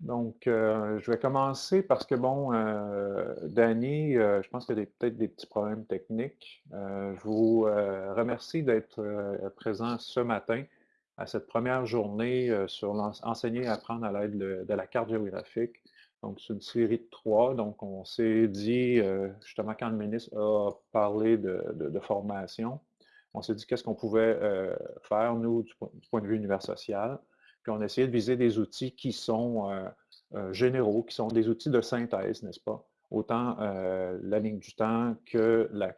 Donc, euh, je vais commencer parce que, bon, euh, Danny, euh, je pense qu'il y a peut-être des petits problèmes techniques. je vous remercie d'être présent ce matin à cette première journée sur enseigner et apprendre à l'aide de, la carte géographique. Donc, c'est une série de trois. Donc, on s'est dit, justement, quand le ministre a parlé de, formation, on s'est dit qu'est-ce qu'on pouvait faire, nous, du, point de vue univers social. Puis on a essayé de viser des outils qui sont euh, euh, généraux, qui sont des outils de synthèse, n'est-ce pas? Autant euh, la ligne du temps que la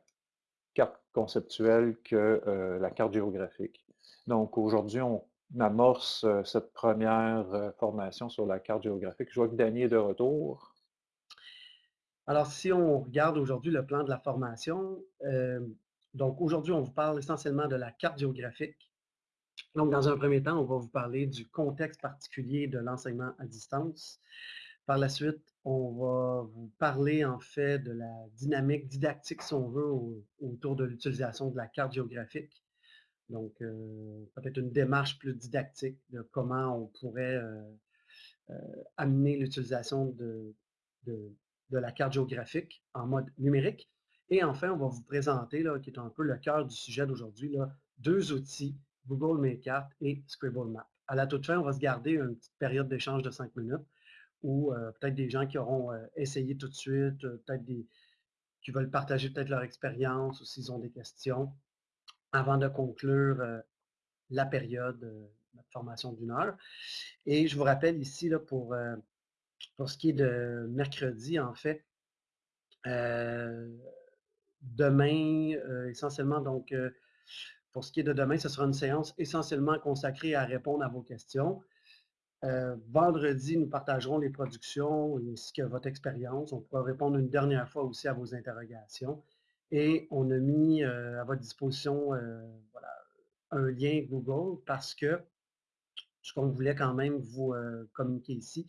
carte conceptuelle que la carte géographique. Donc aujourd'hui, on amorce cette première formation sur la carte géographique. Je vois que Danny est de retour. Alors, si on regarde aujourd'hui le plan de la formation, donc aujourd'hui, on vous parle essentiellement de la carte géographique. Donc, dans un premier temps, on va vous parler du contexte particulier de l'enseignement à distance. Par la suite, on va vous parler en fait de la dynamique didactique, si on veut, autour de l'utilisation de la carte géographique. Donc, euh, peut-être une démarche plus didactique de comment on pourrait euh, euh, amener l'utilisation de, la carte géographique en mode numérique. Et enfin, on va vous présenter, qui est un peu le cœur du sujet d'aujourd'hui, deux outils Google Make et Scribble Map. À la toute fin, on va se garder une petite période d'échange de cinq minutes où euh, peut-être des gens qui auront euh, essayé tout de suite, euh, peut-être des qui veulent partager peut-être leur expérience ou s'ils ont des questions avant de conclure la période de formation d'une heure. Et je vous rappelle ici, là, pour, pour ce qui est de mercredi, en fait, demain, essentiellement, donc, pour ce qui est de demain, ce sera une séance essentiellement consacrée à répondre à vos questions. Euh, vendredi, nous partagerons les productions ainsi que votre expérience. On pourra répondre une dernière fois aussi à vos interrogations. Et on a mis euh, à votre disposition euh, un lien Google parce que ce qu'on voulait quand même vous communiquer ici,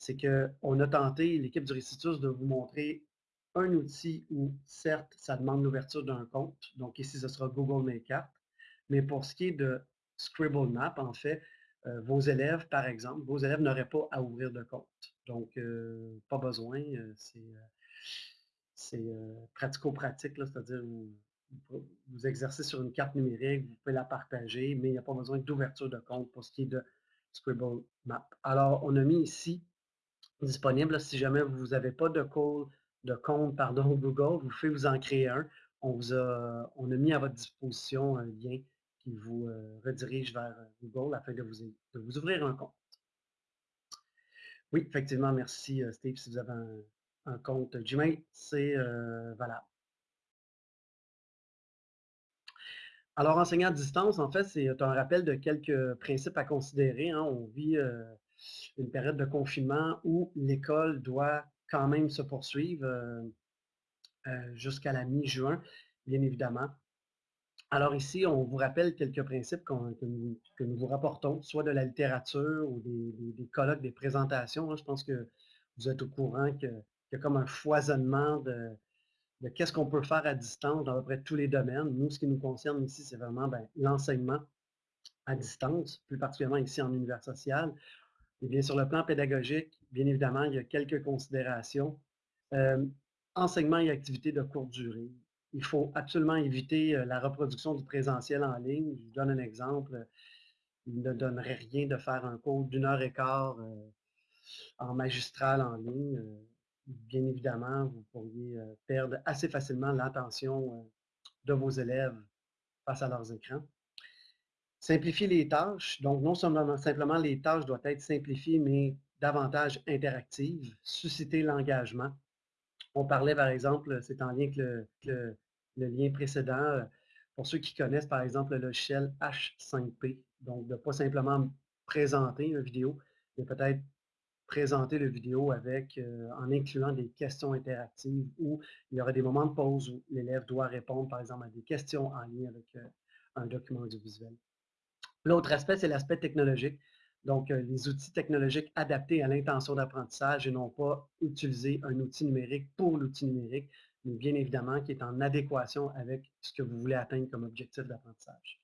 c'est qu'on a tenté, l'équipe du Récitus, de vous montrer un outil où, certes, ça demande l'ouverture d'un compte. Donc ici, ce sera Google Makeup. Mais pour ce qui est de Scribble Map, en fait, euh, vos élèves, par exemple, vos élèves n'auraient pas à ouvrir de compte. Donc, euh, pas besoin. Euh, c'est pratico-pratique, c'est-à-dire vous, vous exercez sur une carte numérique, vous pouvez la partager, mais il n'y a pas besoin d'ouverture de compte pour ce qui est de Scribble Map. Alors, on a mis ici disponible, si jamais vous n'avez pas de, de compte pardon, Google, vous pouvez vous en créer un. On, vous a, on a mis à votre disposition un lien qui vous euh, redirige vers euh, Google afin de vous, de vous ouvrir un compte. Oui, effectivement, merci euh, Steve. Si vous avez un, compte Gmail, c'est valable. Alors, enseigner à distance, en fait, c'est un rappel de quelques principes à considérer. Hein. On vit une période de confinement où l'école doit quand même se poursuivre jusqu'à la mi-juin, bien évidemment. Alors ici, on vous rappelle quelques principes que, nous, vous rapportons, soit de la littérature ou des, colloques, des présentations. Hein. Je pense que vous êtes au courant qu'il y a comme un foisonnement de, qu'est-ce qu'on peut faire à distance dans à peu près tous les domaines. Nous, ce qui nous concerne ici, c'est vraiment ben, l'enseignement à distance, plus particulièrement ici en univers social. Et bien, sur le plan pédagogique, bien évidemment, il y a quelques considérations. Euh, enseignement et activités de courte durée il faut absolument éviter euh, la reproduction du présentiel en ligne. Je vous donne un exemple. Il ne donnerait rien de faire un cours d'une heure et quart euh, en magistral en ligne. Euh, bien évidemment, vous pourriez perdre assez facilement l'attention de vos élèves face à leurs écrans. Simplifier les tâches. Donc, non seulement simplement les tâches doivent être simplifiées, mais davantage interactives. Susciter l'engagement. On parlait, par exemple, c'est en lien avec le, lien précédent, euh, pour ceux qui connaissent, par exemple, le logiciel H5P, donc de ne pas simplement présenter une vidéo, mais peut-être présenter la vidéo avec, euh, en incluant des questions interactives où il y aura des moments de pause où l'élève doit répondre, par exemple, à des questions en lien avec euh, un document audiovisuel. L'autre aspect, c'est l'aspect technologique. Donc, euh, les outils technologiques adaptés à l'intention d'apprentissage et non pas utiliser un outil numérique pour l'outil numérique, mais bien évidemment qui est en adéquation avec ce que vous voulez atteindre comme objectif d'apprentissage.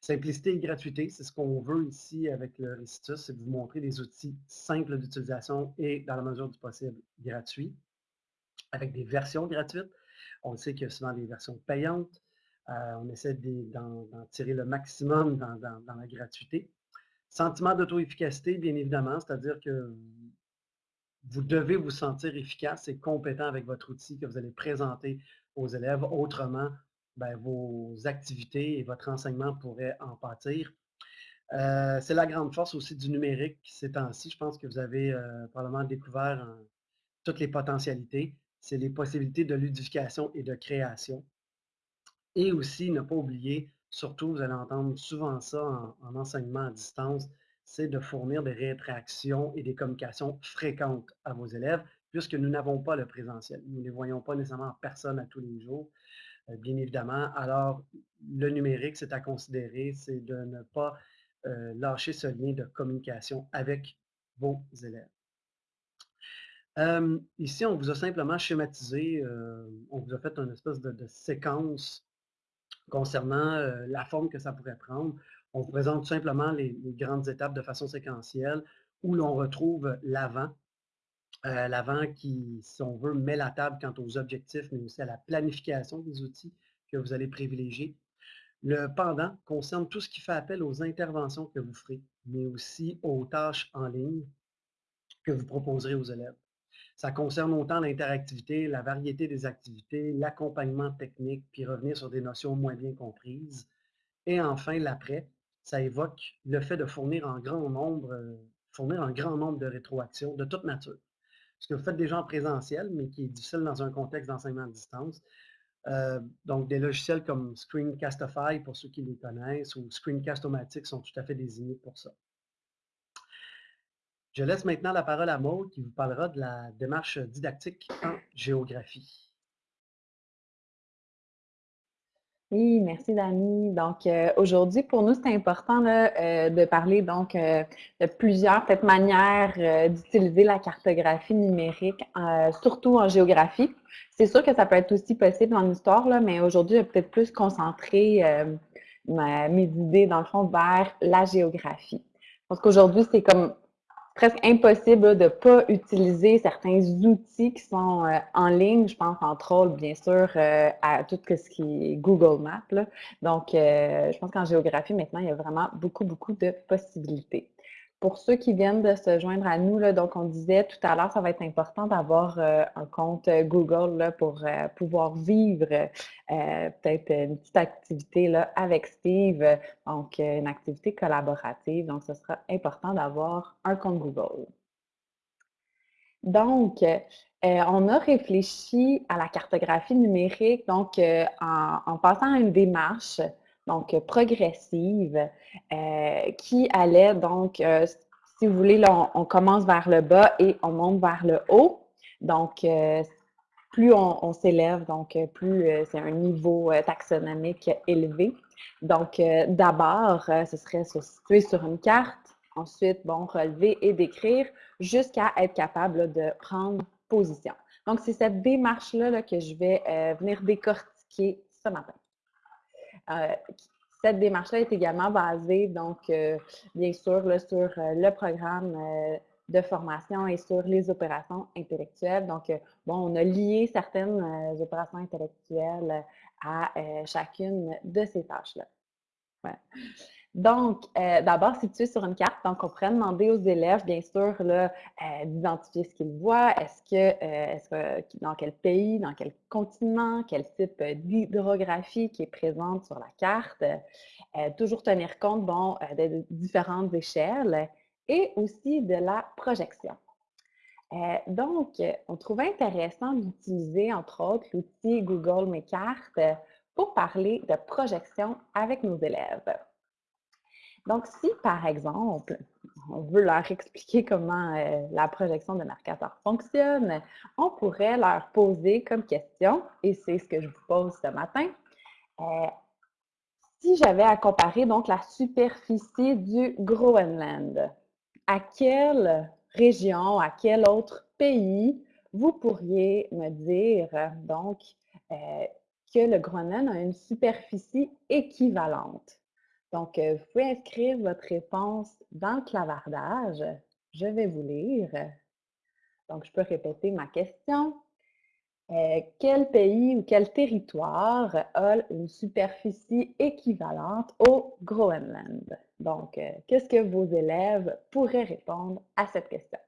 Simplicité et gratuité, c'est ce qu'on veut ici avec le Recitus, c'est vous montrer des outils simples d'utilisation et, dans la mesure du possible, gratuits, avec des versions gratuites. On sait qu'il y a souvent des versions payantes. Euh, on essaie d'en tirer le maximum dans la gratuité. Sentiment d'auto-efficacité, bien évidemment, c'est-à-dire que vous devez vous sentir efficace et compétent avec votre outil que vous allez présenter aux élèves. Autrement, ben, vos activités et votre enseignement pourraient en pâtir. Euh, c'est la grande force aussi du numérique ces temps-ci. Je pense que vous avez euh, probablement découvert toutes les potentialités. C'est les possibilités de ludification et de création. Et aussi, ne pas oublier, surtout, vous allez entendre souvent ça en enseignement à distance, c'est de fournir des rétractions et des communications fréquentes à vos élèves, puisque nous n'avons pas le présentiel. Nous ne les voyons pas nécessairement en personne à tous les jours, euh, bien évidemment. Alors, le numérique, c'est à considérer, c'est de ne pas euh, lâcher ce lien de communication avec vos élèves. Euh, ici, on vous a simplement schématisé, on vous a fait une espèce de séquence concernant la forme que ça pourrait prendre. On présente simplement les, grandes étapes de façon séquentielle où l'on retrouve l'avant. L'avant qui, si on veut, met la table quant aux objectifs, mais aussi à la planification des outils que vous allez privilégier. Le pendant concerne tout ce qui fait appel aux interventions que vous ferez, mais aussi aux tâches en ligne que vous proposerez aux élèves. Ça concerne autant l'interactivité, la variété des activités, l'accompagnement technique, puis revenir sur des notions moins bien comprises. Et enfin, l'après, ça évoque le fait de fournir grand nombre, euh, fournir un grand nombre de rétroactions de toute nature. Ce que vous faites déjà en présentiel, mais qui est difficile dans un contexte d'enseignement à distance. Euh, donc, des logiciels comme Screencastify, pour ceux qui les connaissent, ou Screencast-O-Matic sont tout à fait désignés pour ça. Je laisse maintenant la parole à Maud qui vous parlera de la démarche didactique en géographie. Oui, merci Dani. Donc euh, aujourd'hui, pour nous, c'est important euh, de parler donc euh, de plusieurs peut-être manières d'utiliser la cartographie numérique, surtout en géographie. C'est sûr que ça peut être aussi possible en histoire, là, mais aujourd'hui, je vais peut-être plus concentrer mes idées, dans le fond, vers la géographie. Parce qu'aujourd'hui, c'est comme presque impossible de ne pas utiliser certains outils qui sont euh, en ligne. Je pense entre autres, bien sûr, euh, à tout ce qui est Google Maps. Donc, euh, je pense qu'en géographie, maintenant, il y a vraiment beaucoup, beaucoup de possibilités pour ceux qui viennent de se joindre à nous, donc on disait tout à l'heure, ça va être important d'avoir euh, un compte euh, Google pour euh, pouvoir vivre peut-être une petite activité là, avec Steve, donc une activité collaborative. Donc, ce sera important d'avoir un compte Google. Donc, on a réfléchi à la cartographie numérique, donc en passant à une démarche donc progressive, euh, qui allait donc, euh, si vous voulez, là, on, commence vers le bas et on monte vers le haut. Donc, euh, plus on, s'élève, donc plus c'est un niveau taxonomique élevé. Donc, d'abord, ce serait se situer sur une carte, ensuite, bon, relever et décrire jusqu'à être capable de prendre position. Donc, c'est cette démarche-là là, que je vais venir décortiquer ce matin. Euh, cette démarche-là est également basée, donc, euh, bien sûr, sur euh, le programme de formation et sur les opérations intellectuelles. Donc, bon, on a lié certaines opérations intellectuelles à chacune de ces tâches-là. Donc, euh, d'abord, situé sur une carte, donc on pourrait demander aux élèves, bien sûr, euh, d'identifier ce qu'ils voient. Est-ce que, euh, dans quel pays, dans quel continent, quel type d'hydrographie qui est présente sur la carte? toujours tenir compte, bon, de différentes échelles et aussi de la projection. donc, on trouvait intéressant d'utiliser, entre autres, l'outil Google Mes cartes pour parler de projection avec nos élèves. Donc, si par exemple, on veut leur expliquer comment euh, la projection de marqueur fonctionne, on pourrait leur poser comme question, et c'est ce que je vous pose ce matin, euh, si j'avais à comparer donc la superficie du Groenland, à quelle région, à quel autre pays vous pourriez me dire donc euh, que le Groenland a une superficie équivalente? Donc, vous pouvez inscrire votre réponse dans le clavardage. Je vais vous lire. Donc, je peux répéter ma question. quel pays ou quel territoire a une superficie équivalente au Groenland? Donc, qu'est-ce que vos élèves pourraient répondre à cette question?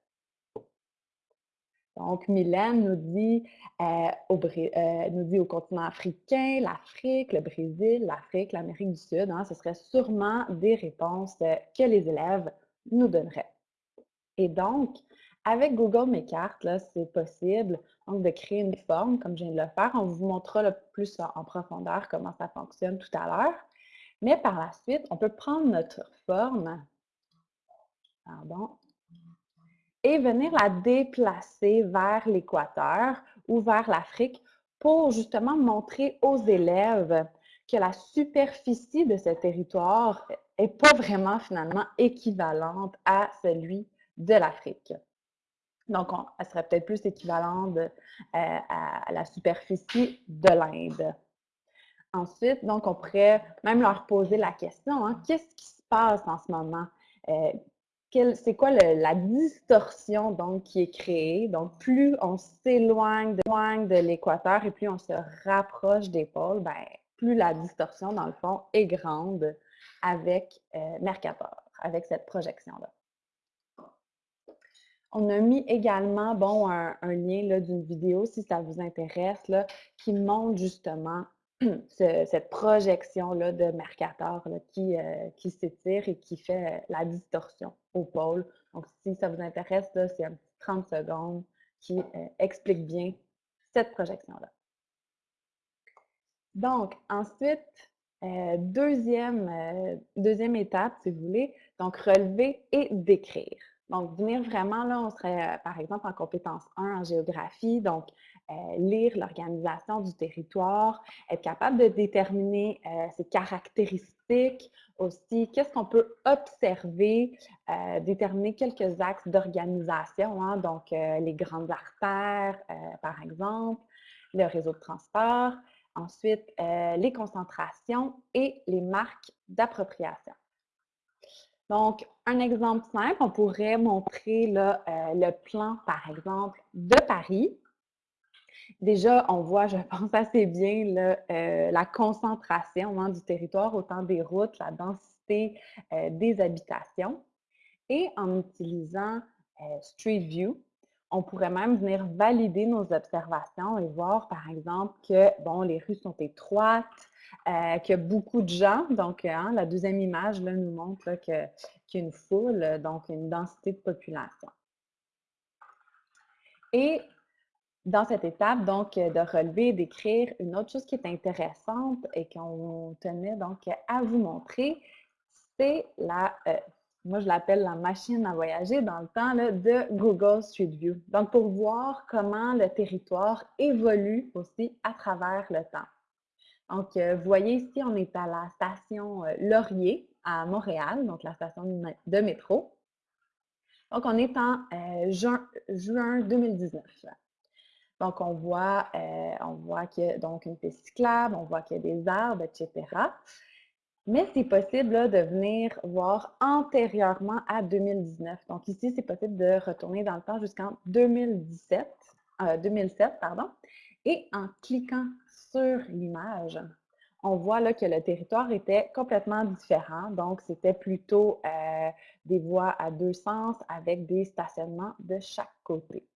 Donc, Mylène nous dit, euh, au, euh, nous dit au continent africain, l'Afrique, le Brésil, l'Afrique, l'Amérique du Sud. Hein, ce serait sûrement des réponses que les élèves nous donneraient. Et donc, avec Google Mes Cartes, c'est possible de créer une forme, comme je viens de le faire. On vous montrera plus en profondeur comment ça fonctionne tout à l'heure. Mais par la suite, on peut prendre notre forme. Pardon et venir la déplacer vers l'équateur ou vers l'Afrique pour justement montrer aux élèves que la superficie de ce territoire n'est pas vraiment finalement équivalente à celui de l'Afrique. Donc, elle serait peut-être plus équivalente euh, à la superficie de l'Inde. Ensuite, donc, on pourrait même leur poser la question, hein, qu'est-ce qui se passe en ce moment? Euh, c'est quoi la distorsion donc qui est créée? Donc, plus on s'éloigne de, l'équateur et plus on se rapproche des pôles, ben, plus la distorsion, dans le fond, est grande avec euh, Mercator, avec cette projection-là. On a mis également bon, un, lien d'une vidéo, si ça vous intéresse, là, qui montre justement cette projection-là de Mercator qui, euh, qui s'étire et qui fait euh, la distorsion au pôle. Donc, si ça vous intéresse, c'est un petit 30 secondes qui euh, explique bien cette projection-là. Donc, ensuite, deuxième, deuxième étape, si vous voulez, donc relever et décrire. Donc, venir vraiment, là, on serait, par exemple, en compétence 1 en géographie, donc euh, lire l'organisation du territoire, être capable de déterminer euh, ses caractéristiques aussi, qu'est-ce qu'on peut observer, euh, déterminer quelques axes d'organisation, hein, donc les grandes artères, par exemple, le réseau de transport, ensuite les concentrations et les marques d'appropriation. Donc, un exemple simple, on pourrait montrer le plan, par exemple, de Paris. Déjà, on voit, je pense assez bien, euh, la concentration hein, du territoire, autant des routes, la densité euh, des habitations. Et en utilisant euh, Street View, on pourrait même venir valider nos observations et voir, par exemple, que bon, les rues sont étroites, qu'il y a beaucoup de gens. Donc, hein, la deuxième image nous montre qu'il y a une foule, donc une densité de population. Et dans cette étape, donc, euh, de relever, d'écrire, une autre chose qui est intéressante et qu'on tenait donc à vous montrer, c'est la, euh, moi je l'appelle la machine à voyager dans le temps de Google Street View. Donc, pour voir comment le territoire évolue aussi à travers le temps. Donc, euh, vous voyez ici, on est à la station Laurier à Montréal, donc la station de métro. Donc, on est en juin, juin 2019. Donc, on voit, euh, on voit qu'il y a donc une piste cyclable, on voit qu'il y a des arbres, etc. Mais c'est possible de venir voir antérieurement à 2019. Donc ici, c'est possible de retourner dans le temps jusqu'en 2017, 2007, euh, pardon. Et en cliquant sur l'image, on voit que le territoire était complètement différent. Donc, c'était plutôt euh, des voies à deux sens avec des stationnements de chaque côté.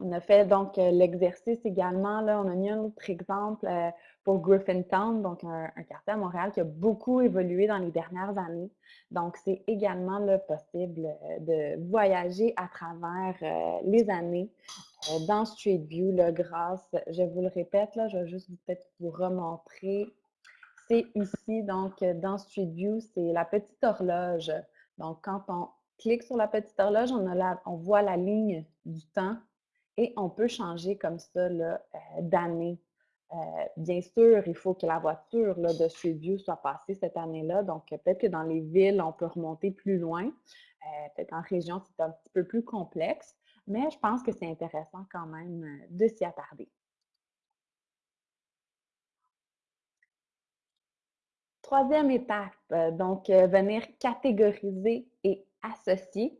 On a fait donc euh, l'exercice également. Là, on a mis un autre exemple euh, pour Griffintown, donc un, quartier à Montréal qui a beaucoup évolué dans les dernières années. Donc, c'est également possible euh, de voyager à travers les années dans Street View là, grâce, je vous le répète, là, je vais juste peut-être vous remontrer. C'est ici, donc, dans Street View, c'est la petite horloge. Donc, quand on clique sur la petite horloge, on voit la ligne du temps et on peut changer comme ça euh, d'année. Euh, bien sûr, il faut que la voiture de Street View soit passée cette année-là. Donc, peut-être que dans les villes, on peut remonter plus loin. Euh, peut-être en région, c'est un petit peu plus complexe. Mais je pense que c'est intéressant quand même de s'y attarder. Troisième étape, donc venir catégoriser et associer.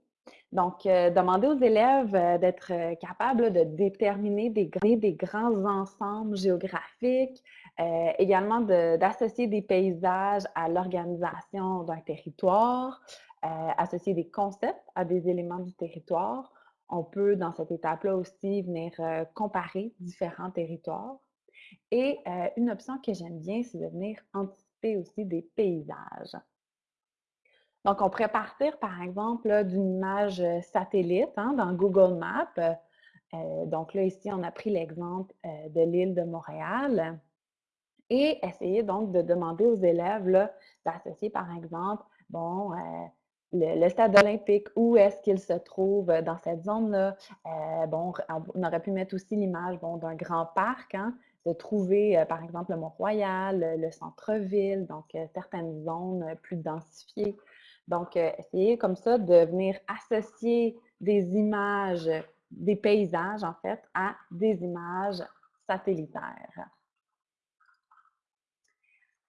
Donc, demander aux élèves d'être capables de déterminer des, des grands ensembles géographiques, également d'associer des paysages à l'organisation d'un territoire, associer des concepts à des éléments du territoire. On peut, dans cette étape-là aussi, venir comparer différents territoires. Et une option que j'aime bien, c'est de venir anticiper aussi des paysages. Donc, on pourrait partir, par exemple, d'une image satellite hein, dans Google Maps. donc là, ici, on a pris l'exemple de l'île de Montréal et essayer donc de demander aux élèves d'associer, par exemple, bon, le, stade olympique, où est-ce qu'il se trouve dans cette zone-là? bon, on aurait pu mettre aussi l'image d'un grand parc, hein, de trouver, par exemple, le Mont-Royal, le centre-ville, donc certaines zones plus densifiées. Donc, essayer comme ça de venir associer des images, des paysages, en fait, à des images satellitaires.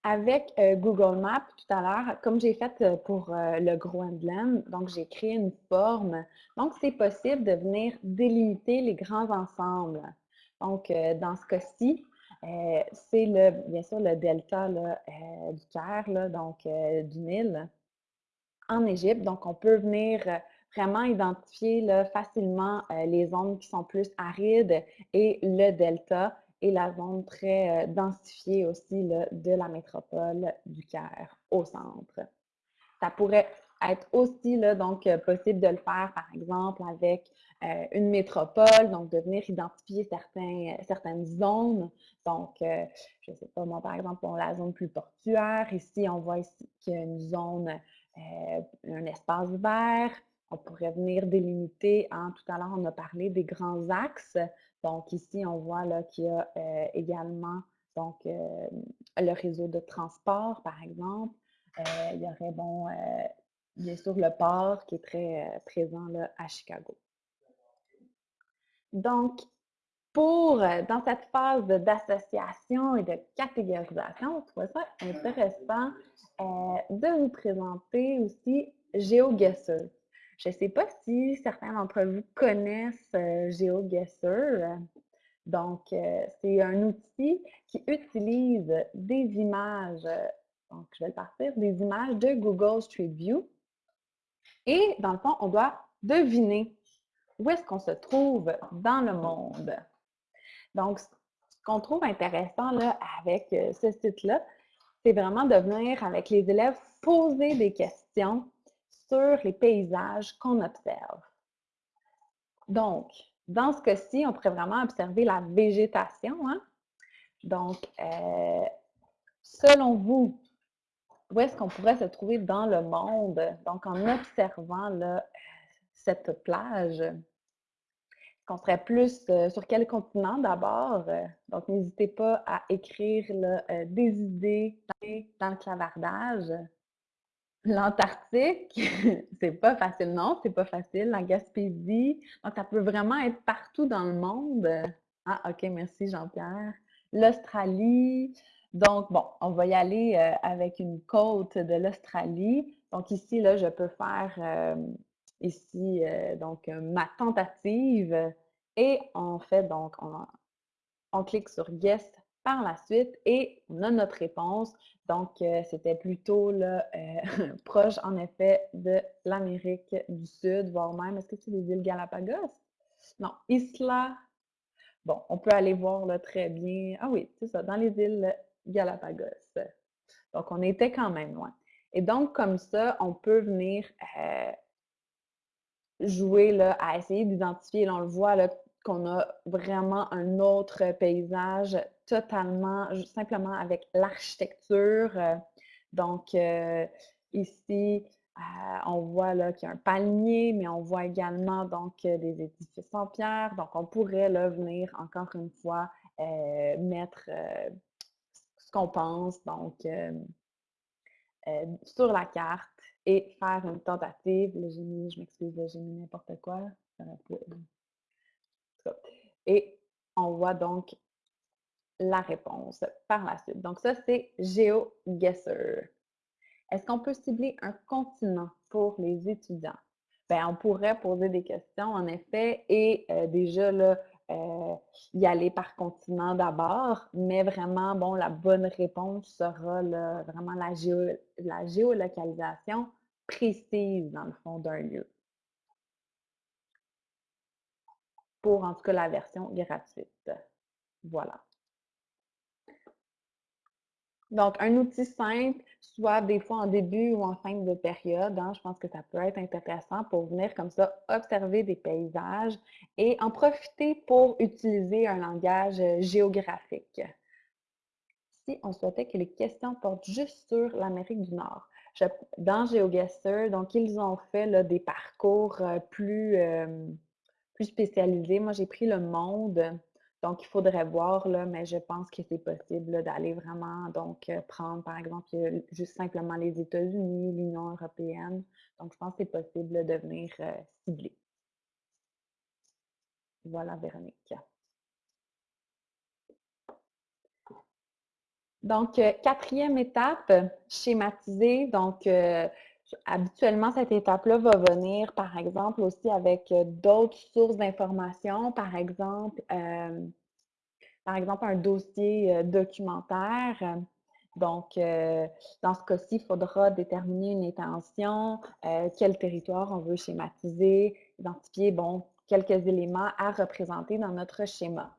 Avec Google Maps tout à l'heure, comme j'ai fait pour le Groenland, donc j'ai créé une forme. Donc, c'est possible de venir délimiter les grands ensembles. Donc, dans ce cas-ci, c'est bien sûr le delta du Caire, donc du Nil en Égypte. Donc, on peut venir vraiment identifier facilement les zones qui sont plus arides et le delta et la zone très euh, densifiée aussi de la métropole du Caire au centre. Ça pourrait être aussi donc euh, possible de le faire, par exemple, avec euh, une métropole, donc de venir identifier certaines zones. Donc, je ne sais pas, moi, par exemple, la zone plus portuaire. Ici, on voit ici qu'il y a une zone, un espace vert. On pourrait venir délimiter, tout à l'heure, on a parlé des grands axes. Donc ici, on voit qu'il y a euh, également donc, euh, le réseau de transport, par exemple. Euh, il y aurait, bon, bien sûr, le port qui est très présent là, à Chicago. Donc, pour, dans cette phase d'association et de catégorisation, je trouve ça intéressant de vous présenter aussi GeoGuessr. Je ne sais pas si certains d'entre vous connaissent euh, GeoGuessr. Donc, euh, c'est un outil qui utilise des images, donc je vais le partir, des images de Google Street View. Et dans le fond, on doit deviner où est-ce qu'on se trouve dans le monde. Donc, ce qu'on trouve intéressant là, avec euh, ce site-là, c'est vraiment de venir avec les élèves poser des questions sur les paysages qu'on observe. Donc, dans ce cas-ci, on pourrait vraiment observer la végétation. Hein. Donc, euh, selon vous, où est-ce qu'on pourrait se trouver dans le monde? Donc, en observant là, cette plage, qu'on serait plus euh, sur quel continent d'abord? donc, n'hésitez pas à écrire euh, des idées dans le clavardage. L'Antarctique, c'est pas facile, non, c'est pas facile. La Gaspésie, donc ça peut vraiment être partout dans le monde. Ah, OK, merci Jean-Pierre. L'Australie, donc bon, on va y aller euh, avec une côte de l'Australie. Donc ici, là, je peux faire euh, ici, euh, donc ma tentative et on fait donc, on, clique sur Guest par la suite et on a notre réponse. Donc, euh, c'était plutôt là, euh, proche, en effet, de l'Amérique du Sud, voire même, est-ce que c'est les îles Galapagos? Non, Isla. Bon, on peut aller voir là, très bien. Ah oui, c'est ça, dans les îles Galapagos. Donc, on était quand même loin. Et donc, comme ça, on peut venir euh, jouer là, à essayer d'identifier, on le voit qu'on a vraiment un autre paysage totalement, simplement avec l'architecture. Euh, donc, euh, ici, euh, on voit qu'il y a un palmier, mais on voit également des édifices en pierre. Donc, on pourrait venir encore une fois mettre ce qu'on pense donc sur la carte et faire une tentative. Le génie, je m'excuse, j'ai mis n'importe quoi. Et on voit donc la réponse par la suite. Donc ça, c'est GeoGuessr. Est-ce qu'on peut cibler un continent pour les étudiants? Bien, on pourrait poser des questions, en effet, et euh, déjà là, euh, y aller par continent d'abord, mais vraiment, bon, la bonne réponse sera vraiment la, la géolocalisation précise, dans le fond, d'un lieu. Pour, en tout cas, la version gratuite. Voilà. Donc, un outil simple, soit des fois en début ou en fin de période, hein, je pense que ça peut être intéressant pour venir comme ça observer des paysages et en profiter pour utiliser un langage euh, géographique. Si on souhaitait que les questions portent juste sur l'Amérique du Nord, dans GeoGuessr, donc ils ont fait des parcours euh, plus, euh, plus spécialisés. Moi, j'ai pris le monde. Donc, il faudrait voir, là, mais je pense que c'est possible d'aller vraiment donc euh, prendre, par exemple, juste simplement les États-Unis, l'Union européenne. Donc, je pense que c'est possible de venir cibler. Voilà, Véronique. Donc, euh, quatrième étape, schématiser. Donc, habituellement, cette étape-là va venir, par exemple, aussi avec euh, d'autres sources d'informations, par exemple, euh, par exemple, un dossier euh, documentaire. Donc, dans ce cas-ci, il faudra déterminer une intention, quel territoire on veut schématiser, identifier, bon, quelques éléments à représenter dans notre schéma.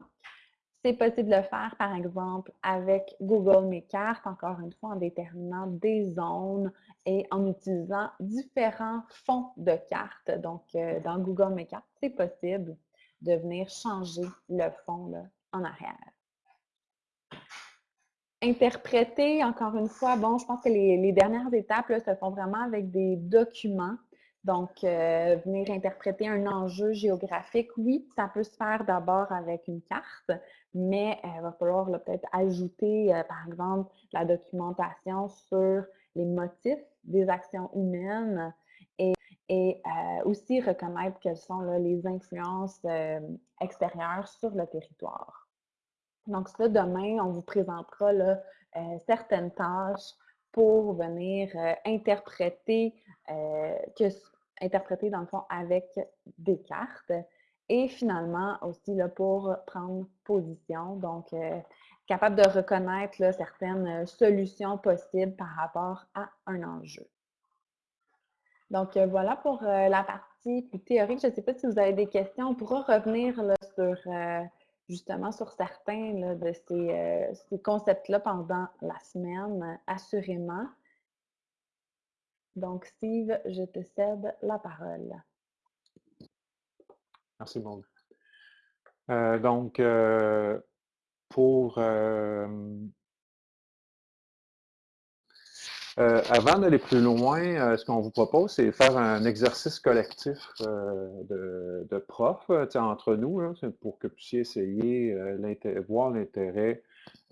C'est possible de le faire, par exemple, avec Google Mes Cartes, encore une fois, en déterminant des zones, et en utilisant différents fonds de cartes. Donc, euh, dans Google Mes Cartes, c'est possible de venir changer le fond en arrière. Interpréter, encore une fois, bon, je pense que les, dernières étapes se font vraiment avec des documents. Donc, euh, venir interpréter un enjeu géographique, oui, ça peut se faire d'abord avec une carte, mais euh, il va falloir peut-être ajouter, par exemple, la documentation sur les motifs des actions humaines et, euh, aussi reconnaître quelles sont les influences euh, extérieures sur le territoire. Donc demain, on vous présentera euh, certaines tâches pour venir interpréter, que, interpréter dans le fond avec des cartes et finalement aussi là, pour prendre position. Donc, capable de reconnaître certaines euh, solutions possibles par rapport à un enjeu. Donc, euh, voilà pour euh, la partie plus théorique. Je ne sais pas si vous avez des questions. On pourra revenir sur justement sur certains de ces concepts-là pendant la semaine, assurément. Donc, Steve, je te cède la parole. Merci, Maud. donc, pour euh, euh, avant d'aller plus loin, euh, ce qu'on vous propose, c'est faire un exercice collectif de, de profs entre nous, pour que vous puissiez essayer, voir l'intérêt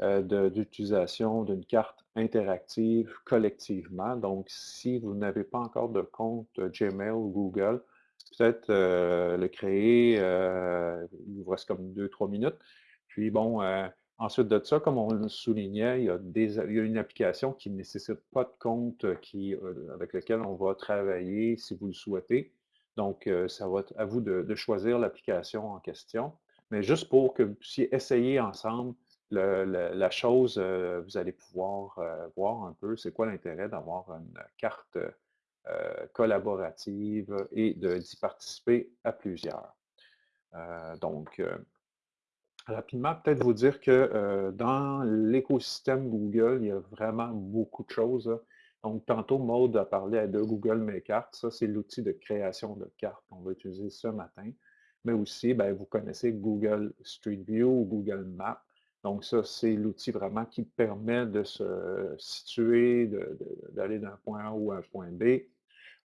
d'utilisation d'une carte interactive collectivement. Donc, si vous n'avez pas encore de compte Gmail ou Google, peut-être le créer, il vous reste comme deux, trois minutes. Puis bon, euh, ensuite de ça, comme on le soulignait, il y a, des, une application qui ne nécessite pas de compte euh, qui, euh, avec lequel on va travailler si vous le souhaitez. Donc, ça va être à vous de, choisir l'application en question. Mais juste pour que vous puissiez essayer ensemble la chose, vous allez pouvoir voir un peu c'est quoi l'intérêt d'avoir une carte collaborative et d'y participer à plusieurs. donc, Rapidement, peut-être vous dire que euh, dans l'écosystème Google, il y a vraiment beaucoup de choses. Donc, tantôt, Maude a parlé de Google Mes Cartes. Ça, c'est l'outil de création de cartes qu'on va utiliser ce matin. Mais aussi, ben, vous connaissez Google Street View ou Google Maps. Donc, ça, c'est l'outil vraiment qui permet de se situer, d'aller d'un point A ou un point B.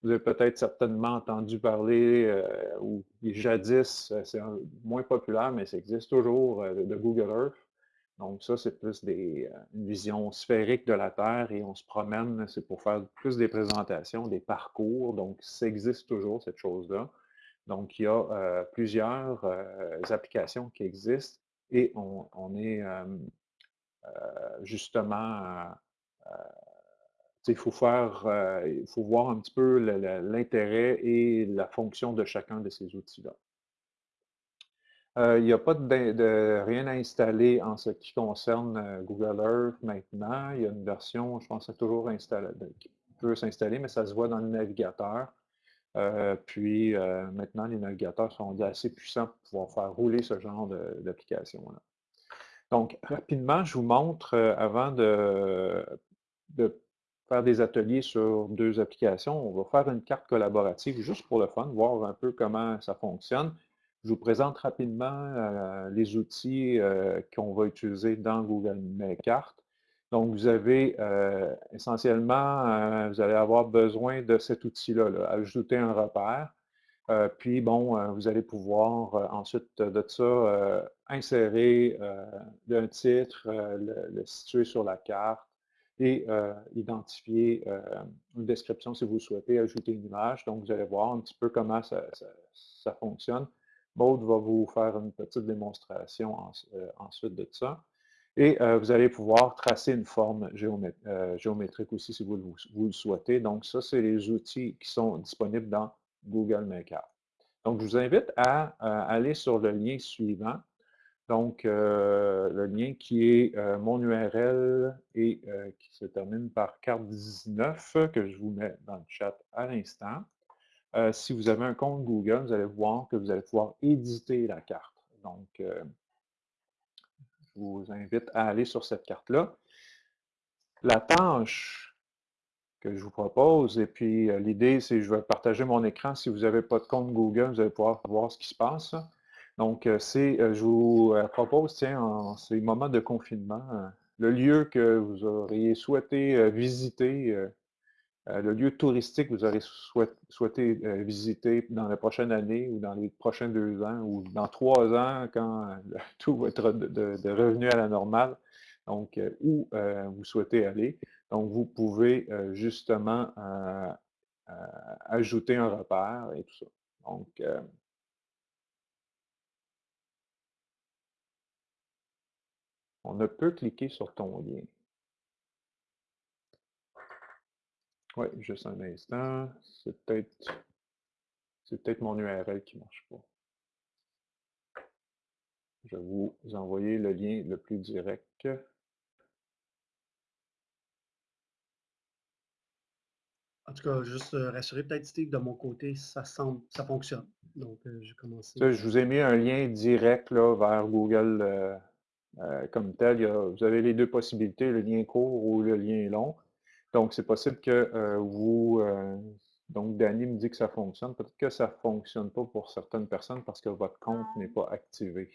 Vous avez peut-être certainement entendu parler, euh, ou jadis, euh, c'est moins populaire, mais ça existe toujours, euh, de Google Earth. Donc ça, c'est plus des, une vision sphérique de la Terre et on se promène, c'est pour faire plus des présentations, des parcours. Donc ça existe toujours, cette chose-là. Donc il y a plusieurs applications qui existent et on, est justement, il faut faut voir un petit peu l'intérêt et la fonction de chacun de ces outils-là. il n'y a pas de, rien à installer en ce qui concerne Google Earth maintenant. Il y a une version, je pense, toujours installé, qui peut s'installer, mais ça se voit dans le navigateur. Puis maintenant, les navigateurs sont assez puissants pour pouvoir faire rouler ce genre d'application-là. Donc, rapidement, je vous montre, avant de, faire des ateliers sur deux applications. On va faire une carte collaborative juste pour le fun, voir un peu comment ça fonctionne. Je vous présente rapidement euh, les outils euh, qu'on va utiliser dans Google Mes Cartes. Donc, vous avez euh, essentiellement, vous allez avoir besoin de cet outil-là, ajouter un repère. puis, bon, vous allez pouvoir ensuite de ça insérer un titre, le situer sur la carte, et euh, identifier euh, une description si vous souhaitez ajouter une image. Donc, vous allez voir un petit peu comment ça, fonctionne. Maud va vous faire une petite démonstration euh, ensuite de ça. Et vous allez pouvoir tracer une forme géométrique aussi si vous, le souhaitez. Donc, ça, c'est les outils qui sont disponibles dans Google Maker. Donc, je vous invite à aller sur le lien suivant donc, euh, le lien qui est euh, mon URL et euh, qui se termine par carte 19 que je vous mets dans le chat à l'instant. si vous avez un compte Google, vous allez voir que vous allez pouvoir éditer la carte. Donc, vous invite à aller sur cette carte-là. La tâche que je vous propose, et puis l'idée, c'est je vais partager mon écran. Si vous n'avez pas de compte Google, vous allez pouvoir voir ce qui se passe. Donc, euh, c'est, euh, je vous euh, propose, tiens, en ces moments de confinement, le lieu que vous auriez souhaité visiter, le lieu touristique que vous auriez souhaité visiter dans la prochaine année ou dans les prochains deux ans ou dans trois ans quand tout va être de, revenu à la normale. Donc, où vous souhaitez aller. Donc, vous pouvez justement ajouter un repère et tout ça. Donc, On ne peut cliquer sur ton lien. Oui, juste un instant. C'est peut-être c'est peut-être mon URL qui ne marche pas. Je vais vous envoyer le lien le plus direct. En tout cas, juste euh, rassurer peut-être Steve, de mon côté, ça semble, ça fonctionne. Donc, euh, j'ai commencé. je vous ai mis un lien direct là, vers Google euh, euh, comme tel. vous avez les deux possibilités, le lien court ou le lien long. Donc, c'est possible que euh, vous... Euh, donc, Danny me dit que ça fonctionne. Peut-être que ça ne fonctionne pas pour certaines personnes parce que votre compte n'est pas activé.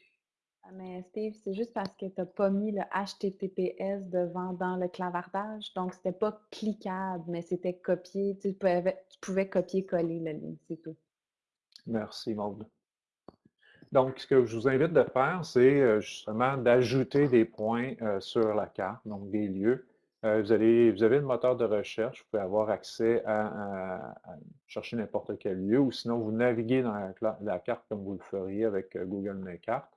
Ah, mais Steve, c'est juste parce que tu n'as pas mis le HTTPS devant dans le clavardage. Donc, c'était pas cliquable, mais c'était copié. Tu pouvais, tu pouvais copier-coller le lien, c'est tout. Merci, Maude. Donc, ce que je vous invite de faire, c'est euh, justement d'ajouter des points euh, sur la carte, donc des lieux. Euh, vous, avez le moteur de recherche, vous pouvez avoir accès à, chercher n'importe quel lieu, ou sinon vous naviguez dans la, carte comme vous le feriez avec Google My Carte.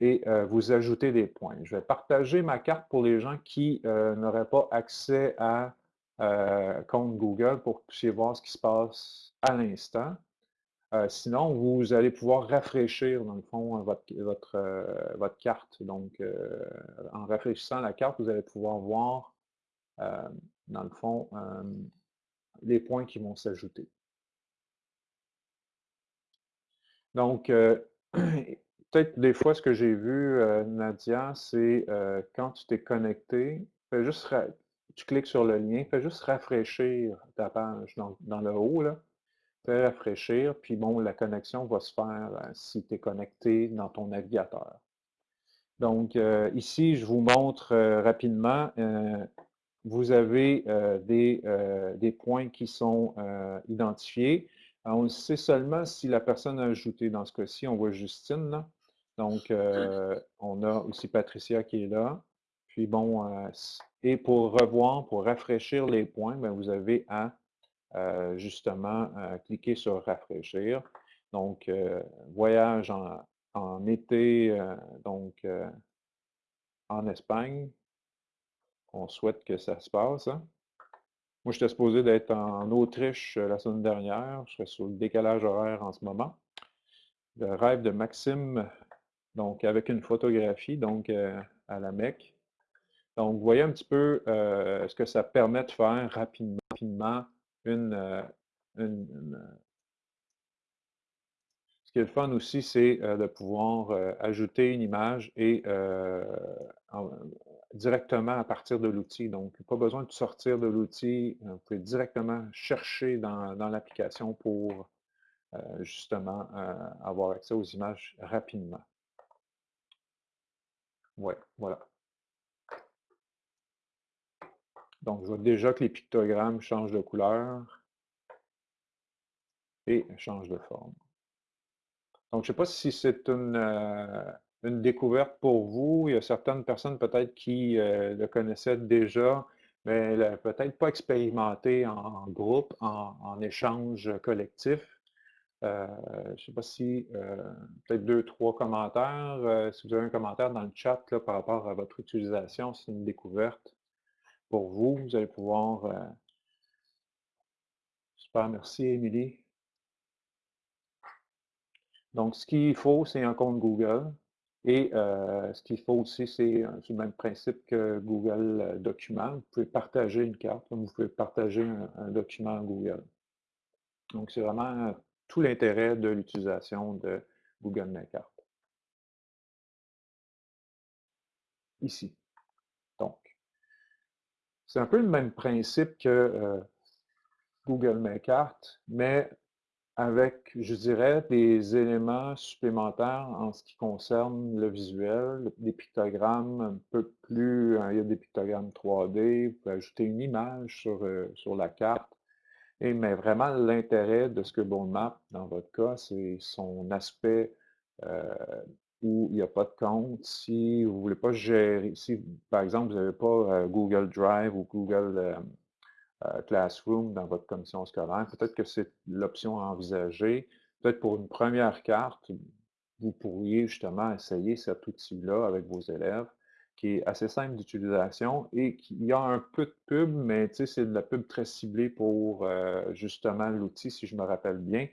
et vous ajoutez des points. Je vais partager ma carte pour les gens qui n'auraient pas accès à compte Google pour que vous puissiez voir ce qui se passe à l'instant. Euh, sinon, vous allez pouvoir rafraîchir, dans le fond, votre, euh, carte. Donc, euh, en rafraîchissant la carte, vous allez pouvoir voir, dans le fond, les points qui vont s'ajouter. Donc, peut-être des fois, ce que j'ai vu, Nadia, c'est quand tu t'es connecté, fais juste tu cliques sur le lien, fais juste rafraîchir ta page dans, dans le haut, là rafraîchir, puis bon, la connexion va se faire euh, si tu es connecté dans ton navigateur. Donc, euh, ici, je vous montre euh, rapidement, vous avez des, des, points qui sont identifiés. on sait seulement si la personne a ajouté. Dans ce cas-ci, on voit Justine. Donc, on a aussi Patricia qui est là. Puis bon, et pour revoir, pour rafraîchir les points, ben, vous avez à justement, euh, cliquer sur rafraîchir. Donc, euh, voyage en, été, donc en Espagne. On souhaite que ça se passe. Hein. Moi, j'étais supposé d'être en Autriche la semaine dernière. Je serais sur le décalage horaire en ce moment. Le rêve de Maxime, donc avec une photographie, donc à la Mecque. Donc, vous voyez un petit peu ce que ça permet de faire rapidement une, une qui est le fun aussi, c'est euh, de pouvoir euh, ajouter une image et euh, directement à partir de l'outil. Donc, pas besoin de sortir de l'outil. Vous pouvez directement chercher dans, l'application pour justement avoir accès aux images rapidement. Oui, voilà. Donc, je vois déjà que les pictogrammes changent de couleur et changent de forme. Donc, je ne sais pas si c'est une, euh, une, découverte pour vous. Il y a certaines personnes peut-être qui euh, le connaissaient déjà, mais peut-être pas expérimenté en, groupe, en, échange collectif. Euh, je ne sais pas si, peut-être deux, trois commentaires. si vous avez un commentaire dans le chat par rapport à votre utilisation, c'est une découverte pour vous. Vous allez pouvoir... super, merci Émilie. Donc, ce qu'il faut, c'est un compte Google. Et euh, ce qu'il faut aussi, c'est le même principe que Google euh, Document. Vous pouvez partager une carte, vous pouvez partager un, document Google. Donc, c'est vraiment tout l'intérêt de l'utilisation de Google My. Ici. C'est un peu le même principe que euh, Google My Carte, mais avec, je dirais, des éléments supplémentaires en ce qui concerne le visuel, des pictogrammes un peu plus, hein, il y a des pictogrammes 3D, vous pouvez ajouter une image sur, euh, sur la carte. Et, mais vraiment, l'intérêt de ce que Map, dans votre cas, c'est son aspect euh, où il n'y a pas de compte. Si vous ne voulez pas gérer, si par exemple, vous n'avez pas euh, Google Drive ou Google euh, Classroom dans votre commission scolaire. Peut-être que c'est l'option à envisager. Peut-être pour une première carte, vous pourriez justement essayer cet outil-là avec vos élèves, qui est assez simple d'utilisation et qui a un peu de pub, mais c'est de la pub très ciblée pour euh, justement l'outil, si je me rappelle bien.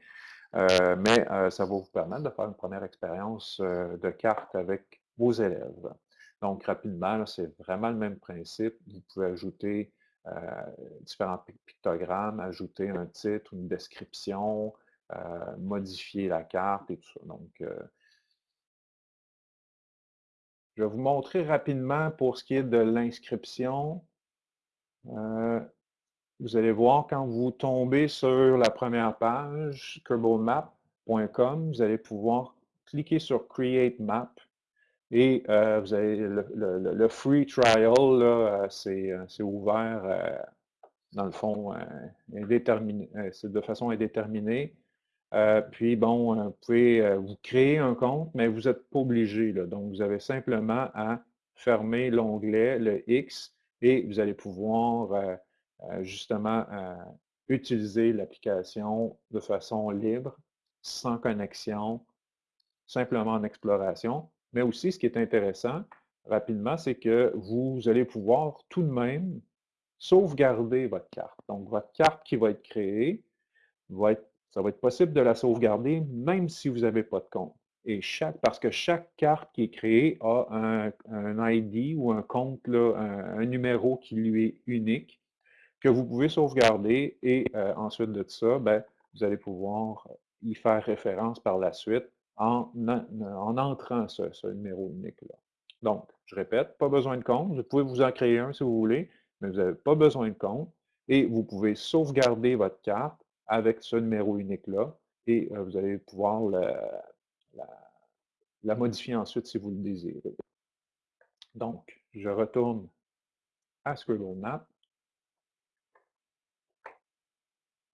Euh, mais ça va vous permettre de faire une première expérience de carte avec vos élèves. Donc, rapidement, c'est vraiment le même principe. Vous pouvez ajouter euh, différents pictogrammes, ajouter un titre, une description, euh, modifier la carte et tout ça. Donc, euh, je vais vous montrer rapidement pour ce qui est de l'inscription. Vous allez voir quand vous tombez sur la première page, kerbalmap.com, vous allez pouvoir cliquer sur Create Map et euh, vous avez le, free trial, c'est ouvert, dans le fond, de façon indéterminée. puis, bon, vous pouvez vous créer un compte, mais vous n'êtes pas obligé. donc, vous avez simplement à fermer l'onglet, le X, et vous allez pouvoir justement utiliser l'application de façon libre, sans connexion, simplement en exploration. Mais aussi, ce qui est intéressant, rapidement, c'est que vous allez pouvoir tout de même sauvegarder votre carte. Donc, votre carte qui va être créée, ça va être possible de la sauvegarder même si vous n'avez pas de compte. Et chaque, parce que chaque carte qui est créée a un, ID ou un compte, un, numéro qui lui est unique, que vous pouvez sauvegarder et euh, ensuite de ça, ben, vous allez pouvoir y faire référence par la suite en, entrant ce, numéro unique-là. Donc, je répète, pas besoin de compte. Vous pouvez vous en créer un si vous voulez, mais vous n'avez pas besoin de compte. Et vous pouvez sauvegarder votre carte avec ce numéro unique-là et euh, vous allez pouvoir la, modifier ensuite si vous le désirez. Donc, je retourne à Scribble Map.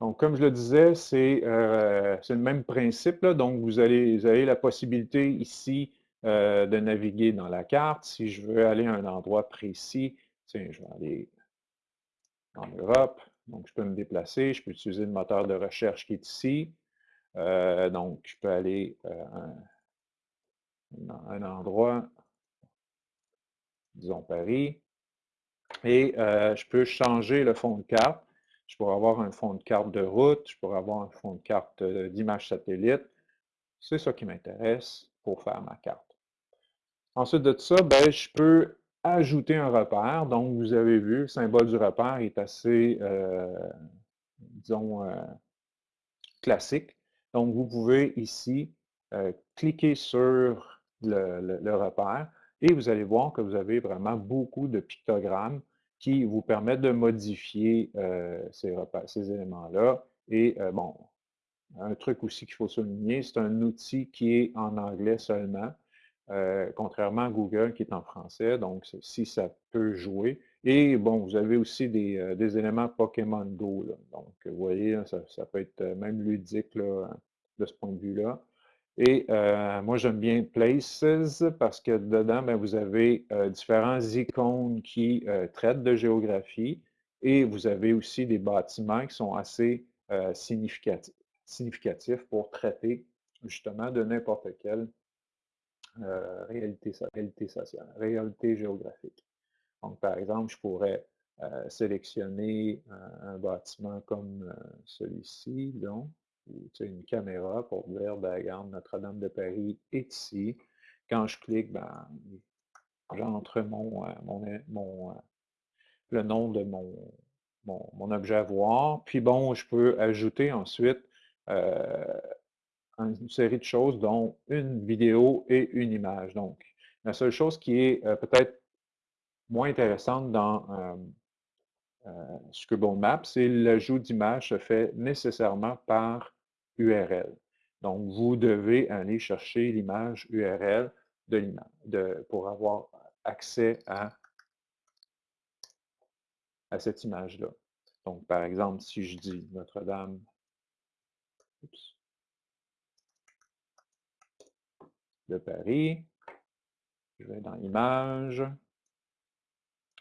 Donc, comme je le disais, c'est euh, le même principe. Donc, vous, allez, vous avez la possibilité ici euh, de naviguer dans la carte. Si je veux aller à un endroit précis, tiens, je vais aller en Europe. Donc, je peux me déplacer. Je peux utiliser le moteur de recherche qui est ici. Euh, donc, je peux aller à un, un endroit disons Paris, et je peux changer le fond de carte. Je pourrais avoir un fond de carte de route, je pourrais avoir un fond de carte d'image satellite. C'est ça qui m'intéresse pour faire ma carte. Ensuite de ça, ben, je peux ajouter un repère. Donc, vous avez vu, le symbole du repère est assez, euh, disons, euh, classique. Donc, vous pouvez ici euh, cliquer sur le, repère et vous allez voir que vous avez vraiment beaucoup de pictogrammes qui vous permettent de modifier ces, ces éléments-là. Et bon, un truc aussi qu'il faut souligner, c'est un outil qui est en anglais seulement. Euh, contrairement à Google qui est en français, donc si ça peut jouer. Et bon, vous avez aussi des, euh, éléments Pokémon Go. Donc, vous voyez, ça, peut être euh, même ludique de ce point de vue-là. Et moi, j'aime bien Places parce que dedans, ben, vous avez différents icônes qui traitent de géographie et vous avez aussi des bâtiments qui sont assez significatifs, significatifs pour traiter justement de n'importe quel euh, réalité, sociale, réalité géographique. Donc, par exemple, je pourrais euh, sélectionner un, bâtiment comme euh, celui-ci, donc, une caméra pour dire, ben, regarde, Notre-Dame de Paris est ici. Quand je clique, ben, j'entre mon, mon, le nom de mon, mon, objet à voir. Puis bon, je peux ajouter ensuite une série de choses, dont une vidéo et une image. Donc, la seule chose qui est euh, peut-être moins intéressante dans euh, euh, Scribble Map, c'est l'ajout d'images se fait nécessairement par URL. Donc, vous devez aller chercher l'image URL de pour avoir accès à, à cette image-là. Donc, par exemple, si je dis Notre-Dame, de Paris. Je vais dans Images,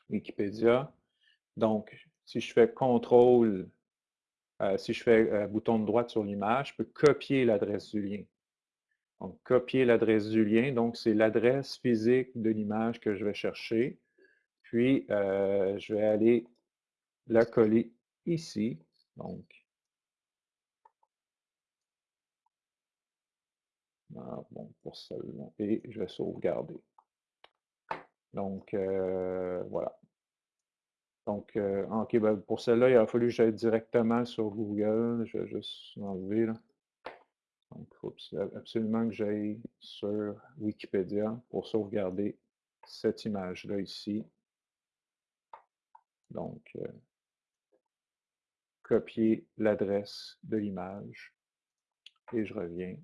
Wikipédia. Donc, si je fais CTRL, euh, si je fais euh, bouton de droite sur l'image, je peux copier l'adresse du lien. Donc, copier l'adresse du lien, donc c'est l'adresse physique de l'image que je vais chercher. Puis, euh, je vais aller la coller ici. Donc, Ah, pour. Et je vais sauvegarder. Donc, euh, voilà. Donc, euh, OK, ben, pour celle-là, il a fallu que j'aille directement sur Google. Je vais juste enlever. Là. Donc, il faut absolument que j'aille sur Wikipédia pour sauvegarder cette image-là ici. Donc, euh, copier l'adresse de l'image et je reviens.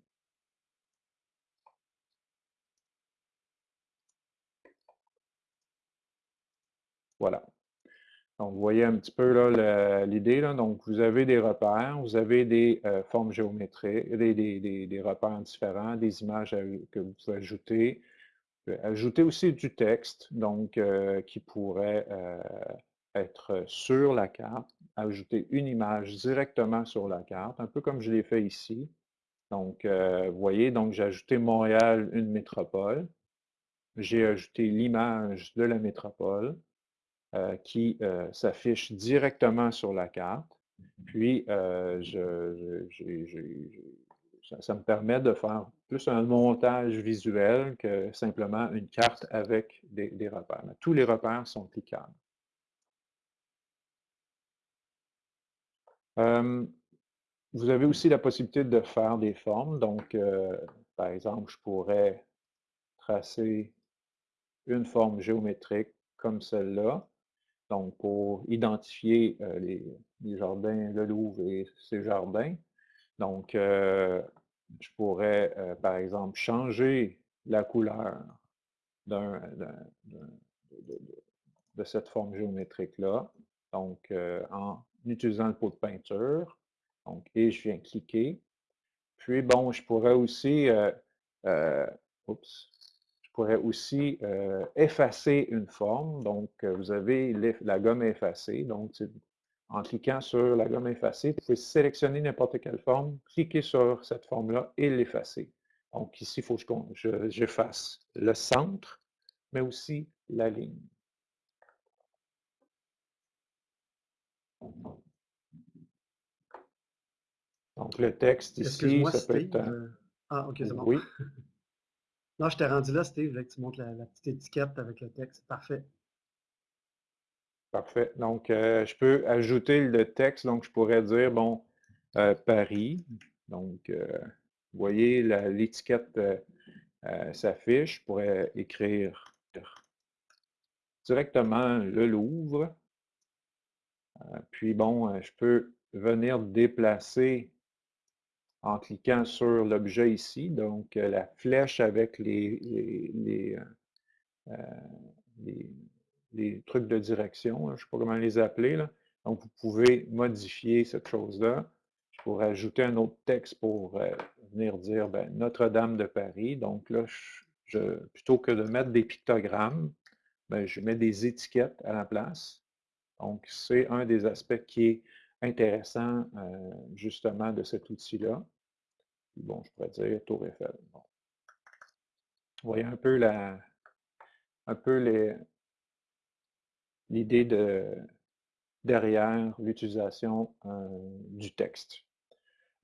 Voilà. Vous voyez un petit peu l'idée. Donc, vous avez des repères, vous avez des euh, formes géométriques, des, repères différents, des images que vous pouvez ajouter. ajouter aussi du texte, donc euh, qui pourrait euh, être sur la carte. Ajouter une image directement sur la carte, un peu comme je l'ai fait ici. Donc, vous voyez, donc j'ai ajouté Montréal, une métropole. J'ai ajouté l'image de la métropole. Euh, qui euh, s'affiche directement sur la carte. Puis, euh, ça, me permet de faire plus un montage visuel que simplement une carte avec des, repères. tous les repères sont cliquables. vous avez aussi la possibilité de faire des formes. Donc, par exemple, je pourrais tracer une forme géométrique comme celle-là. Donc, pour identifier euh, les, jardins, le Louvre et ses jardins. Donc, euh, je pourrais, euh, par exemple, changer la couleur de, cette forme géométrique-là. Donc, en utilisant le pot de peinture. Donc, et je viens cliquer. Puis, bon, je pourrais aussi, oups, pourrait aussi euh, effacer une forme. Donc, euh, vous avez la gomme effacée. Donc, en cliquant sur la gomme effacée, vous pouvez sélectionner n'importe quelle forme, cliquer sur cette forme-là et l'effacer. Donc, ici, il faut que j'efface le centre, mais aussi la ligne. Donc, le texte ici, ça peut être... Euh, ah, OK, c'est bon. Oui. non, je t'ai rendu là, Steve, que tu montres la, petite étiquette avec le texte. Parfait. Parfait. Donc, euh, je peux ajouter le texte. Donc, je pourrais dire, bon, euh, Paris. Donc, vous voyez, l'étiquette s'affiche. Je pourrais écrire directement le Louvre. puis, bon, je peux venir déplacer en cliquant sur l'objet ici, donc euh, la flèche avec les, les, euh, euh, trucs de direction, je ne sais pas comment les appeler. Donc, vous pouvez modifier cette chose-là. Pourrais ajouter un autre texte pour venir dire ben, Notre-Dame de Paris. Donc là, plutôt que de mettre des pictogrammes, ben, je mets des étiquettes à la place. Donc, c'est un des aspects qui est intéressant justement de cet outil-là bon, je pourrais dire Tour Eiffel. Vous voyez un peu la, un peu l'idée de, derrière l'utilisation euh, du texte.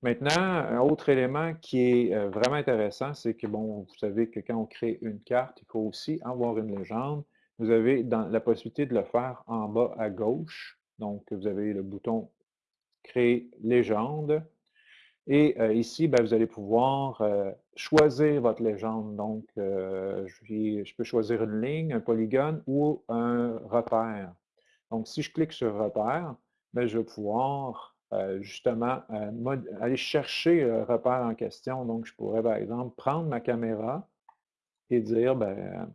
Maintenant, un autre élément qui est euh, vraiment intéressant, c'est que, bon, vous savez que quand on crée une carte, il faut aussi avoir une légende. Vous avez dans, la possibilité de le faire en bas à gauche. Donc, vous avez le bouton Créer légende. Et ici, ben, vous allez pouvoir choisir votre légende. Donc, je, peux choisir une ligne, un polygone ou un repère. Donc, si je clique sur repère, ben, je vais pouvoir justement aller chercher le repère en question. Donc, je pourrais, par exemple, prendre ma caméra et dire ben,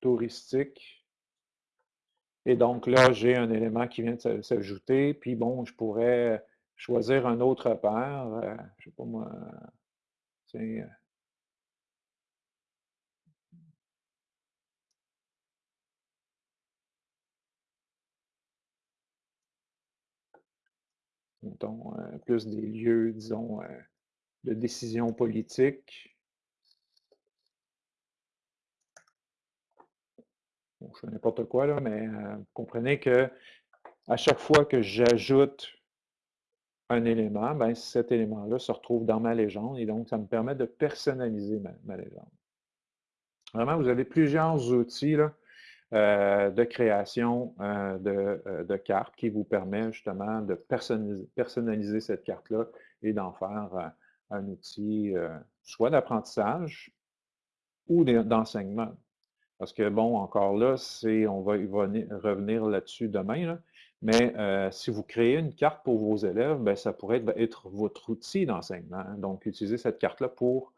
touristique. Et donc là, j'ai un élément qui vient de s'ajouter. Puis bon, je pourrais choisir un autre père, euh, je ne sais pas moi, tiens, euh euh, plus des lieux, disons, de décision politique. Je fais n'importe quoi, là, mais vous comprenez que à chaque fois que j'ajoute un élément, ben, cet élément-là se retrouve dans ma légende et donc ça me permet de personnaliser ma, légende. Vraiment, vous avez plusieurs outils euh, de création euh, euh, de, cartes qui vous permettent justement de personnaliser, cette carte-là et d'en faire un outil soit d'apprentissage ou d'enseignement. Parce que, bon, encore là, c'est, on va y revenir là-dessus demain, mais euh, si vous créez une carte pour vos élèves, ben, ça pourrait être, votre outil d'enseignement. Hein. Donc, utilisez cette carte-là pour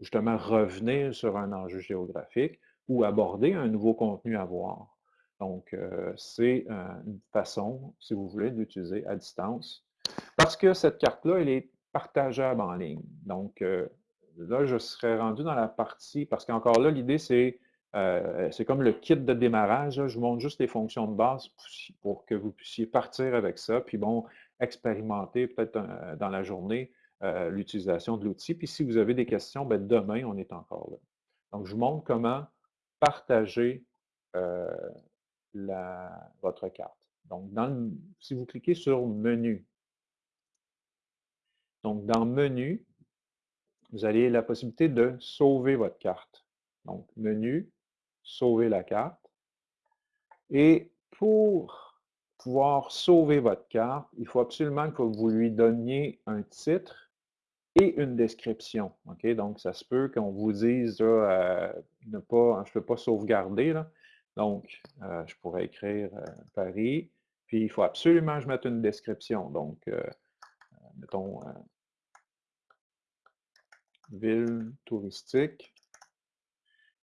justement revenir sur un enjeu géographique ou aborder un nouveau contenu à voir. Donc, euh, c'est euh, une façon, si vous voulez, d'utiliser à distance. Parce que cette carte-là, elle est partageable en ligne. Donc, là, je serais rendu dans la partie, parce qu'encore là, l'idée, c'est euh, c'est comme le kit de démarrage. Je vous montre juste les fonctions de base pour que vous puissiez partir avec ça, puis bon, expérimenter peut-être euh, dans la journée euh, l'utilisation de l'outil. Puis si vous avez des questions, ben, demain, on est encore là. Donc, je vous montre comment partager votre carte. Donc, si vous cliquez sur Menu, donc dans Menu, vous avez la possibilité de sauver votre carte. Donc, Menu, sauver la carte. Et pour pouvoir sauver votre carte, il faut absolument que vous lui donniez un titre et une description. Donc, ça se peut qu'on vous dise euh, ne pas, je ne peux pas sauvegarder. Là. Donc, euh, je pourrais écrire euh, Paris. Puis, il faut absolument que je mette une description. Donc, mettons ville touristique.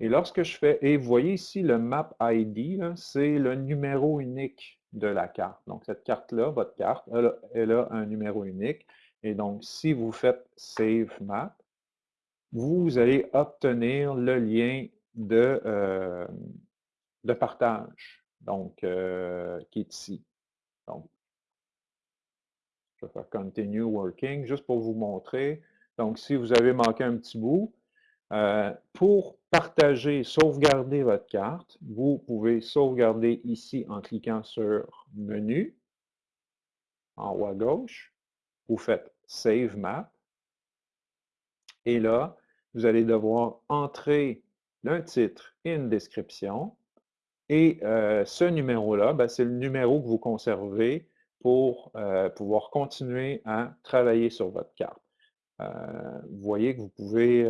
Et lorsque je fais, et vous voyez ici le map ID, c'est le numéro unique de la carte. Donc, cette carte-là, votre carte, elle, a un numéro unique. Et donc, si vous faites Save Map, vous allez obtenir le lien de, euh, partage, donc, euh, qui est ici. Donc, je vais faire Continue Working juste pour vous montrer. Donc, si vous avez manqué un petit bout, Euh, pour partager, sauvegarder votre carte, vous pouvez sauvegarder ici en cliquant sur Menu, en haut à gauche. Vous faites Save Map. Et là, vous allez devoir entrer un titre et une description. Et euh, ce numéro-là, ben, c'est le numéro que vous conservez pour euh, pouvoir continuer à travailler sur votre carte. Vous voyez que vous pouvez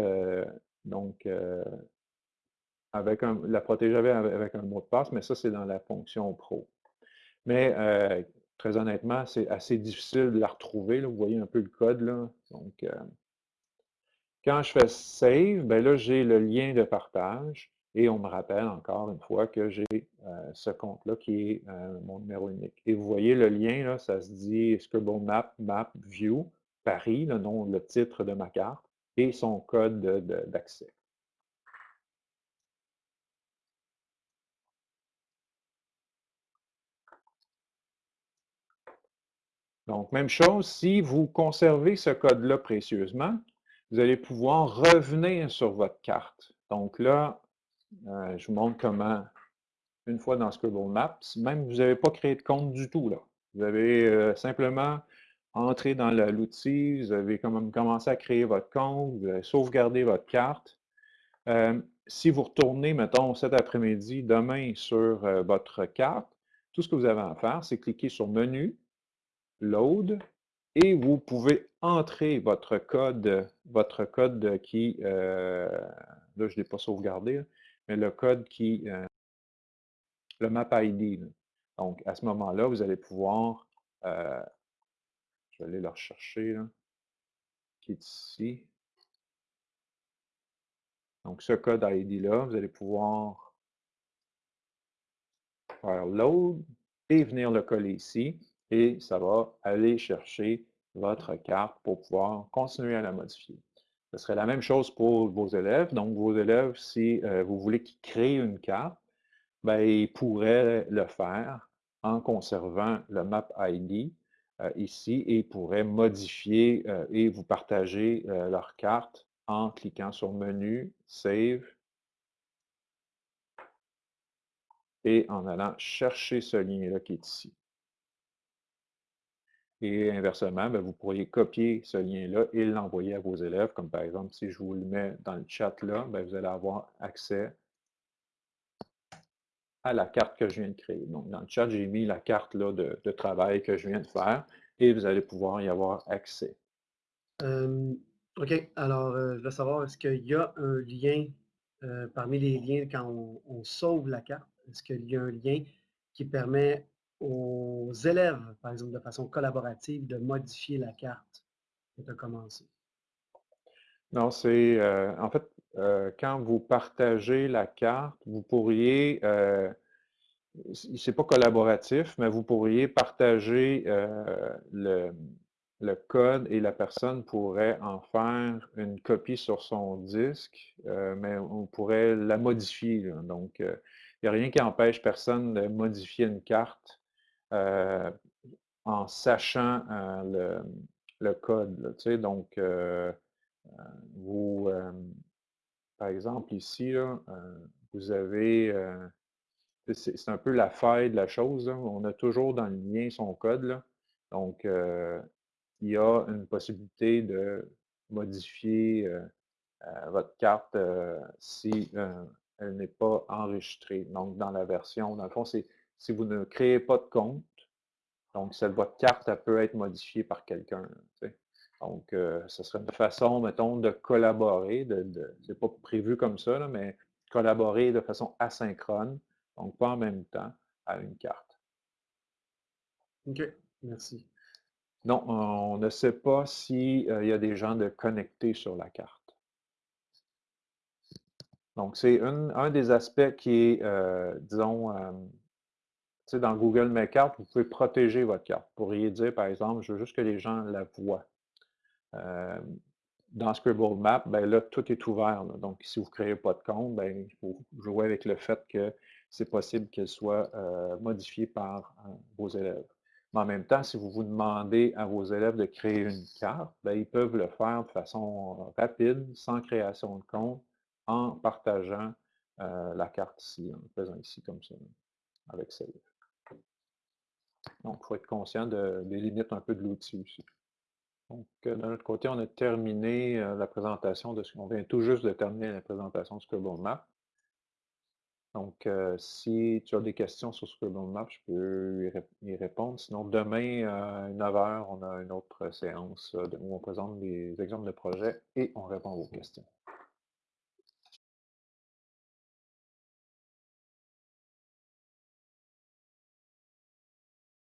donc avec la protéger avec, un mot de passe, mais ça, c'est dans la fonction Pro. Mais très honnêtement, c'est assez difficile de la retrouver. Vous voyez un peu le code. Donc, quand je fais Save, ben là, j'ai le lien de partage et on me rappelle encore une fois que j'ai euh, ce compte-là qui est euh, mon numéro unique. Et vous voyez le lien, là, ça se dit Scribble Map, Map, View, Paris, le nom, le titre de ma carte et son code d'accès. Donc, même chose, si vous conservez ce code-là précieusement, vous allez pouvoir revenir sur votre carte. Donc là, euh, je vous montre comment, une fois dans Scribble Maps, même vous n'avez pas créé de compte du tout. Là. Vous avez euh, simplement entré dans l'outil, vous avez commencé à créer votre compte, vous avez sauvegardé votre carte. Euh, si vous retournez, mettons, cet après-midi, demain, sur votre carte, tout ce que vous avez à faire, c'est cliquer sur Menu, Load, et vous pouvez entrer votre code, votre code qui, euh, là je ne l'ai pas sauvegardé, mais le code qui, euh, le map ID. Donc à ce moment-là, vous allez pouvoir, euh, je vais aller le rechercher, qui est ici? Donc ce code ID-là, vous allez pouvoir faire load et venir le coller ici et ça va aller chercher votre carte pour pouvoir continuer à la modifier. Ce serait la même chose pour vos élèves. Donc, vos élèves, si euh, vous voulez qu'ils créent une carte, ben, ils pourraient le faire en conservant le Map ID ici et pourraient modifier euh, et vous partager leur carte en cliquant sur Menu, Save et en allant chercher ce lien-là qui est ici. Et inversement, ben, vous pourriez copier ce lien-là et l'envoyer à vos élèves, comme par exemple, si je vous le mets dans le chat là, ben, vous allez avoir accès à la carte que je viens de créer. Donc, dans le chat, j'ai mis la carte là, de, travail que je viens de faire et vous allez pouvoir y avoir accès. OK. Alors, euh, je veux savoir, est-ce qu'il y a un lien euh, parmi les liens quand on sauve la carte? Est-ce qu'il y a un lien qui permet aux élèves, par exemple, de façon collaborative, de modifier la carte et de commencer? Non, c'est euh, en fait, euh, quand vous partagez la carte, vous pourriez, euh, c'est pas collaboratif, mais vous pourriez partager le, le, code et la personne pourrait en faire une copie sur son disque, mais on pourrait la modifier. Donc, il n'y a rien qui empêche personne de modifier une carte euh, en sachant euh, le, code. donc, euh, vous, par exemple, ici, vous avez, c'est un peu la faille de la chose. On a toujours dans le lien son code. Donc, il y a une possibilité de modifier votre carte si elle n'est pas enregistrée. Donc, dans la version, dans le fond, c'est si vous ne créez pas de compte, donc votre carte peut être modifiée par quelqu'un. Donc, euh, ce serait une façon, mettons, de collaborer, de, de pas prévu comme ça, mais collaborer de façon asynchrone, donc pas en même temps, à une carte. OK, merci. Non, on ne sait pas s'il euh, y a des gens de connectés sur la carte. Donc, c'est un des aspects qui est, euh, disons, dans Google Mes Cartes, vous pouvez protéger votre carte. Vous pourriez dire, par exemple, je veux juste que les gens la voient. Dans Scribble Map, ben là, tout est ouvert. Donc, si vous ne créez pas de compte, ben, faut jouer avec le fait que c'est possible qu'elle soit modifiée par vos élèves. Mais en même temps, si vous vous demandez à vos élèves de créer une carte, ben, ils peuvent le faire de façon rapide, sans création de compte, en partageant la carte ici, en faisant ici comme ça, avec Save. Donc, il faut être conscient des limites un peu de l'outil aussi. Donc, de notre côté, on a terminé la présentation de ce qu'on vient tout juste de terminer la présentation de Scribble Map. Donc, si tu as des questions sur Scribble Map, je peux y, répondre. Sinon, demain, à 9h, on a une autre séance où on présente des exemples de projets et on répond aux questions.